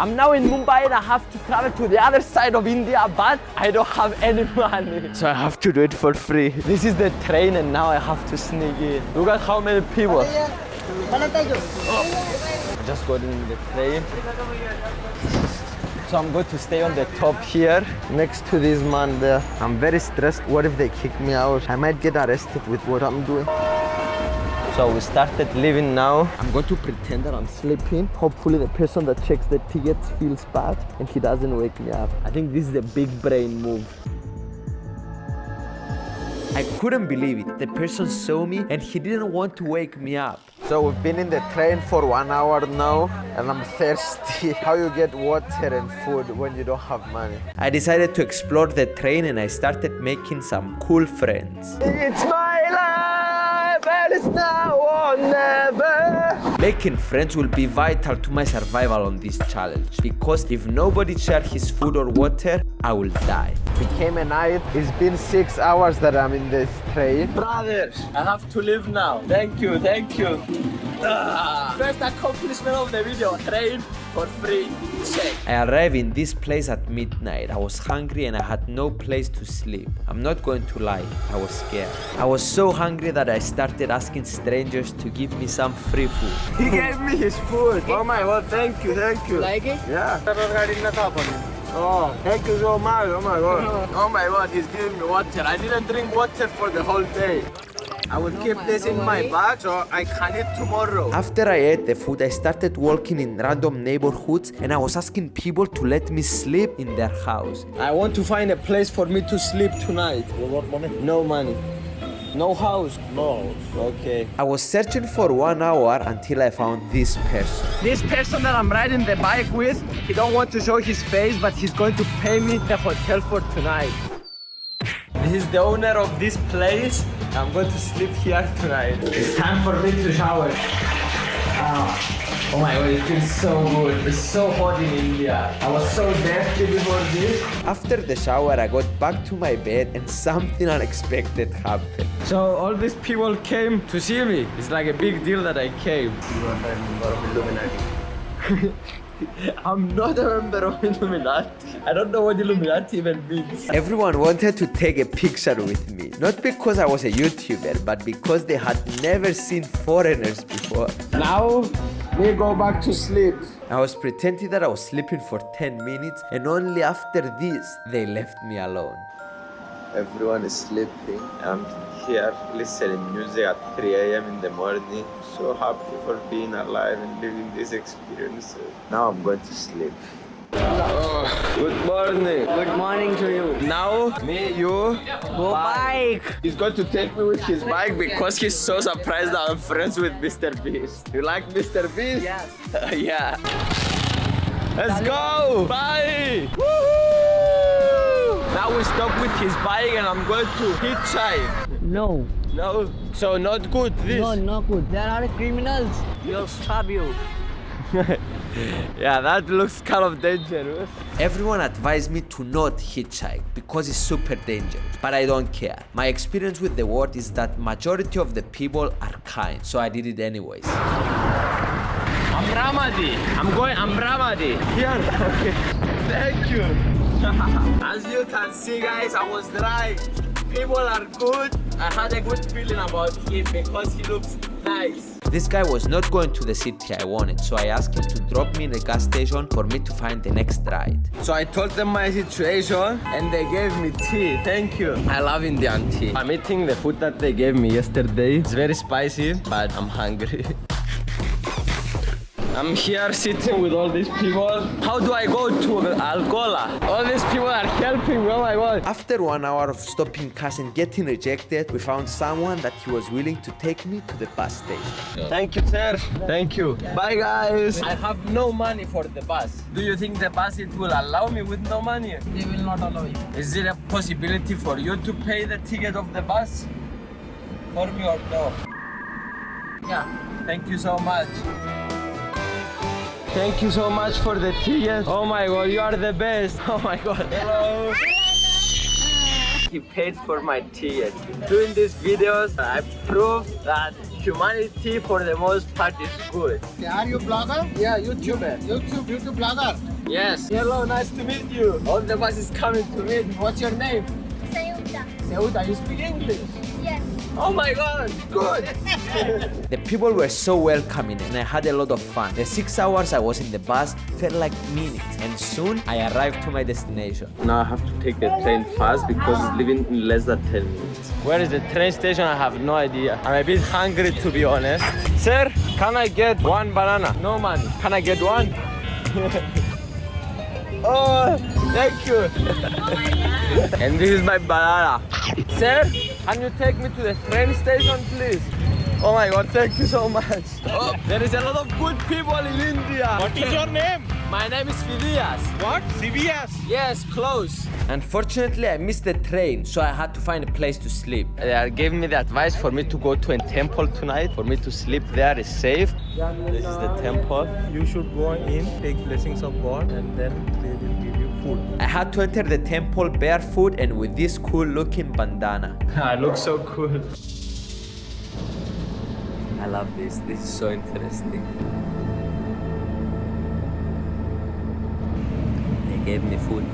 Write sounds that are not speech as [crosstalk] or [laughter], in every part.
I'm now in Mumbai and I have to travel to the other side of India, but I don't have any money. So I have to do it for free. This is the train and now I have to sneak in. Look at how many people. I just got in the train. So I'm going to stay on the top here next to this man there. I'm very stressed. What if they kick me out? I might get arrested with what I'm doing. So we started leaving now. I'm going to pretend that I'm sleeping. Hopefully the person that checks the tickets feels bad and he doesn't wake me up. I think this is a big brain move. I couldn't believe it. The person saw me and he didn't want to wake me up. So we've been in the train for one hour now and I'm thirsty. [laughs] How you get water and food when you don't have money? I decided to explore the train and I started making some cool friends. It's my life and it's now or never. Making friends will be vital to my survival on this challenge because if nobody shares his food or water, I will die. It Became a night. It's been six hours that I'm in this train. Brothers, I have to leave now. Thank you, thank you. Ah. First accomplishment of the video, train for free. Check. I arrived in this place at midnight. I was hungry and I had no place to sleep. I'm not going to lie, I was scared. I was so hungry that I started asking strangers to give me some free food. [laughs] He gave me his food. Oh my god, thank you, thank you. Like it? Yeah. Oh, thank you so much. Oh my god. [laughs] Oh my god, he's giving me water. I didn't drink water for the whole day. I will keep this in my bag so I can eat tomorrow. After I ate the food, I started walking in random neighborhoods and I was asking people to let me sleep in their house. I want to find a place for me to sleep tonight. You want money? No money. No house. No. Okay. I was searching for one hour until I found this person. This person that I'm riding the bike with, he don't want to show his face, but he's going to pay me the hotel for tonight. This is the owner of this place. I'm going to sleep here tonight. It's time for me to shower. Ah. Oh my god, it feels so good. It's so hot in India. I was so thirsty before this. After the shower, I got back to my bed and something unexpected happened. So all these people came to see me. It's like a big deal that I came. [laughs] You are a member of Illuminati. I'm not a member of Illuminati. I don't know what Illuminati even means. Everyone wanted to take a picture with me. Not because I was a YouTuber, but because they had never seen foreigners before. Now, we go back to sleep. I was pretending that I was sleeping for 10 minutes and only after this, they left me alone. Everyone is sleeping. I'm here listening music at 3 a.m. in the morning. So happy for being alive and living this experience. Now I'm going to sleep. Oh, good morning. Good morning to you. Now, me, you, Go bike. He's going to take me with his bike because he's so surprised that I'm friends with Mr. Beast. You like Mr. Beast? Yes. [laughs] yeah. Let's go! Bye! Now we stop with his bike and I'm going to hitchhike. No. No? So not good this? No, not good. There are criminals. They'll stab you. yeah, that looks kind of dangerous. Everyone advised me to not hitchhike because it's super dangerous, but I don't care. My experience with the world is that majority of the people are kind, so I did it anyways. I'm Ramadi. I'm going, I'm Ramadi. Here. Okay. Thank you. [laughs] As you can see guys, I was right. People are good. I had a good feeling about him because he looks nice. This guy was not going to the city I wanted, so I asked him to drop me in the gas station for me to find the next ride. So I told them my situation and they gave me tea. Thank you. I love Indian tea. I'm eating the food that they gave me yesterday. It's very spicy, but I'm hungry. [laughs] I'm here sitting with all these people. How do I go to Algola? All these people are helping me, oh my god. After one hour of stopping cars and getting rejected, we found someone that he was willing to take me to the bus station. Thank you, sir. Thank you. Bye, guys. I have no money for the bus. Do you think the bus it will allow me with no money? They will not allow you. Is there a possibility for you to pay the ticket of the bus? For me or no? Yeah. Thank you so much. Thank you so much for the ticket. Oh my god, you are the best. [laughs] Oh my god. Hello. He paid for my ticket. Doing these videos, I prove that humanity for the most part is good. Are you blogger? Yeah, YouTuber. YouTube, YouTube blogger. Yes. Hello, nice to meet you. All the bus is coming to meet. What's your name? Sayuta. Ceuta, you speak English? Yes. Oh my god, good. [laughs] The people were so welcoming and I had a lot of fun. The six hours I was in the bus felt like minutes and soon I arrived to my destination. Now I have to take the train fast because it's leaving in less than 10 minutes. Where is the train station? I have no idea. I'm a bit hungry to be honest. Sir, can I get one banana? No money. Can I get one? [laughs] oh, thank you. and this is my banana. Sir, can you take me to the train station, please? Oh my god, thank you so much. Oh, there is a lot of good people in India. What is your name? My name is Fidias. What? CBS. Yes, close. Unfortunately, I missed the train, so I had to find a place to sleep. They are giving me the advice for me to go to a temple tonight, for me to sleep there is safe. This is the temple. You should go in, take blessings of God, and then they will give you food. I had to enter the temple barefoot and with this cool looking bandana. [laughs] I look so cool. I love this. This is so interesting. They gave me food.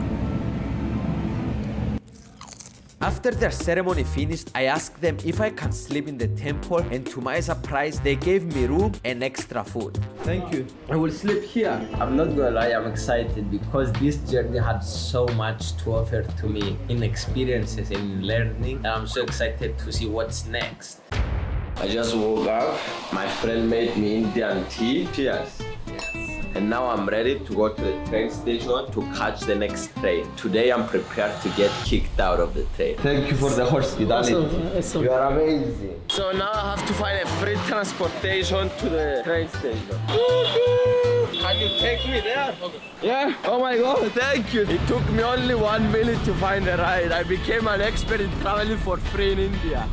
After their ceremony finished, I asked them if I can sleep in the temple and to my surprise, they gave me room and extra food. Thank you. I will sleep here. I'm not gonna lie, I'm excited because this journey had so much to offer to me in experiences, in learning, and I'm so excited to see what's next. I just woke up. My friend made me Indian tea. Cheers. And now I'm ready to go to the train station to catch the next train. Today I'm prepared to get kicked out of the train. Thank you for the hospitality. You are amazing. So now I have to find a free transportation to the train station. Can you take me there? Yeah. Oh my god, thank you. It took me only one minute to find a ride. I became an expert in traveling for free in India.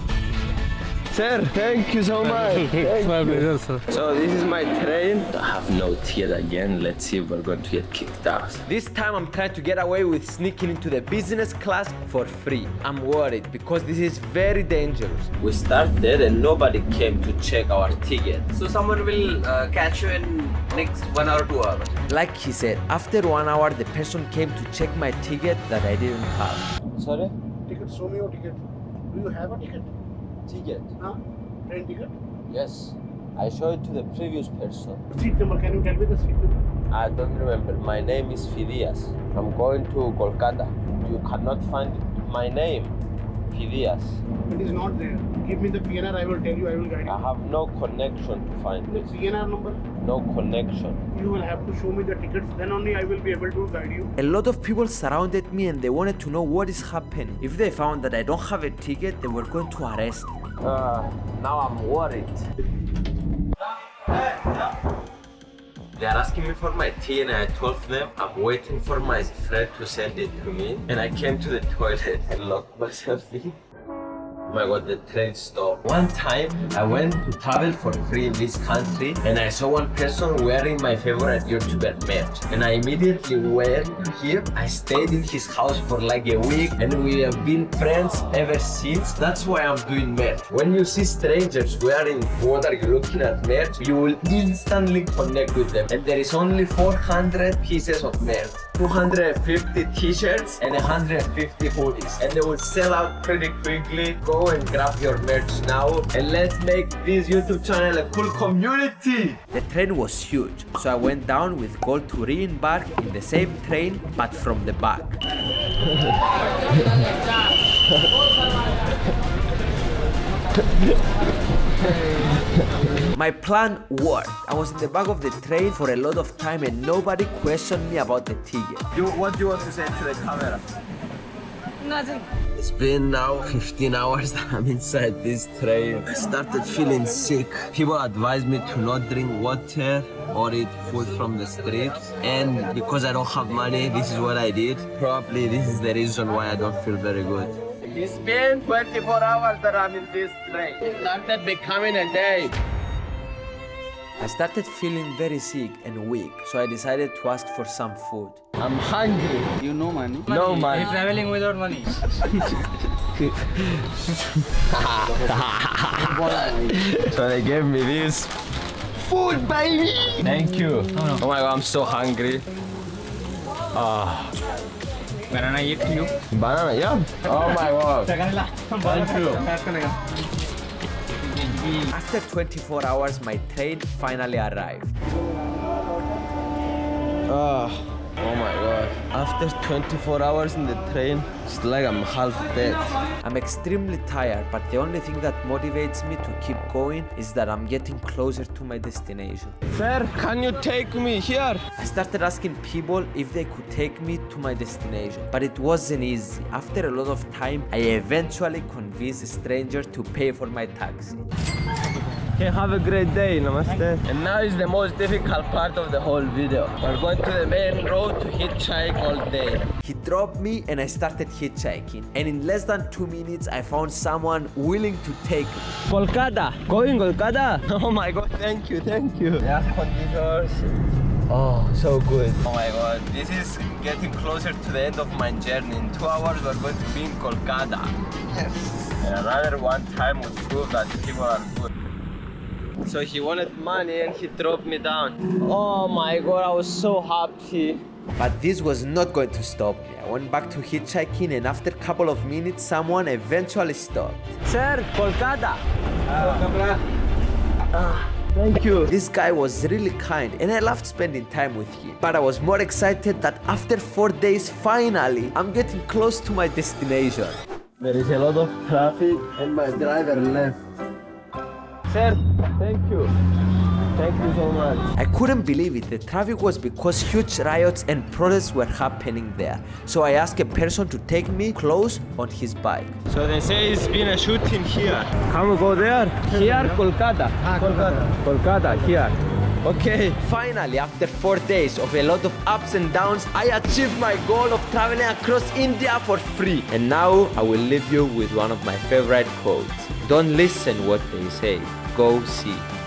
Sir, thank you so much. [laughs] Thank My pleasure, sir. So this is my train. I have no ticket again. Let's see if we're going to get kicked out. This time I'm trying to get away with sneaking into the business class for free. I'm worried because this is very dangerous. We started and nobody came to check our ticket. So someone will uh, catch you in next one or two hours. Like he said, after one hour the person came to check my ticket that I didn't have. Sorry? ticket, show me your ticket. Do you have a ticket? Ticket? Huh? Train ticket? Yes. I showed it to the previous person. Seat number, can you tell me the seat number? I don't remember. My name is Fidias. I'm going to Kolkata. You cannot find my name. Fidias. It is not there. Give me the PNR, I will tell you, I will guide you. I have no connection to find The it. PNR number, No connection. you will have to show me the tickets, then only I will be able to guide you. A lot of people surrounded me and they wanted to know what is happening. If they found that I don't have a ticket, they were going to arrest me. Uh, now I'm worried. They are asking me for my tea and I told them I'm waiting for my friend to send it to me and I came to the toilet and locked myself in. My god, the train stopped. One time I went to travel for free in this country and I saw one person wearing my favorite YouTuber merch and I immediately went him. I stayed in his house for like a week and we have been friends ever since. That's why I'm doing merch. When you see strangers wearing what are you looking at merch, you will instantly connect with them. And there is only 400 pieces of merch. 250 t-shirts and 150 hoodies. And they will sell out pretty quickly. Go and grab your merch now. And let's make this youtube channel a cool community. The train was huge, so I went down with goal to re-embark in the same train but from the back. [laughs] My plan worked. I was in the back of the train for a lot of time and nobody questioned me about the ticket. you, what do you want to say to the camera Nothing. It's been now 15 hours that I'm inside this train. I started feeling sick. People advised me to not drink water or eat food from the streets. And because I don't have money, this is what I did. Probably this is the reason why I don't feel very good. It's been 24 hours that I'm in this train. It started becoming a day. I started feeling very sick and weak, so I decided to ask for some food. I'm hungry. You know money. No money. You're traveling without money. [laughs] So they gave me this food, baby. Thank you. Oh my god, I'm so hungry. Ah. Banana eat you. Banana, yeah. Oh my god. Thank you. After 24 hours, my train finally arrived. Ah, oh my. After 24 hours in the train, it's like I'm half dead. I'm extremely tired, but the only thing that motivates me to keep going is that I'm getting closer to my destination. Sir, can you take me here? I started asking people if they could take me to my destination, but it wasn't easy. After a lot of time, I eventually convinced a stranger to pay for my taxi. Okay, have a great day, namaste. And now is the most difficult part of the whole video. We're going to the main road to hitchhike all day. He dropped me and I started hitchhiking. And in less than two minutes, I found someone willing to take me. Kolkata, going Kolkata. [laughs] Oh my god, thank you, thank you. The air conditioners. Oh, so good. Oh my god, this is getting closer to the end of my journey. In two hours, we're going to be in Kolkata. Yes. And another one time would prove that people are good. So he wanted money and he dropped me down. Oh my god, I was so happy. But this was not going to stop me. I went back to hitchhiking and after a couple of minutes, someone eventually stopped. Sir, Kolkata. Ah. Thank you. This guy was really kind and I loved spending time with him. But I was more excited that after four days, finally, I'm getting close to my destination. There is a lot of traffic and my driver left. Sir, thank you. Thank you so much. I couldn't believe it. The traffic was because huge riots and protests were happening there. So I asked a person to take me close on his bike. So they say it's been a shooting here. Can we go there? Here, Kolkata. Kolkata. Kolkata, here. Okay. Finally, after four days of a lot of ups and downs, I achieved my goal of traveling across India for free. And now I will leave you with one of my favorite quotes. Don't listen what they say, go see.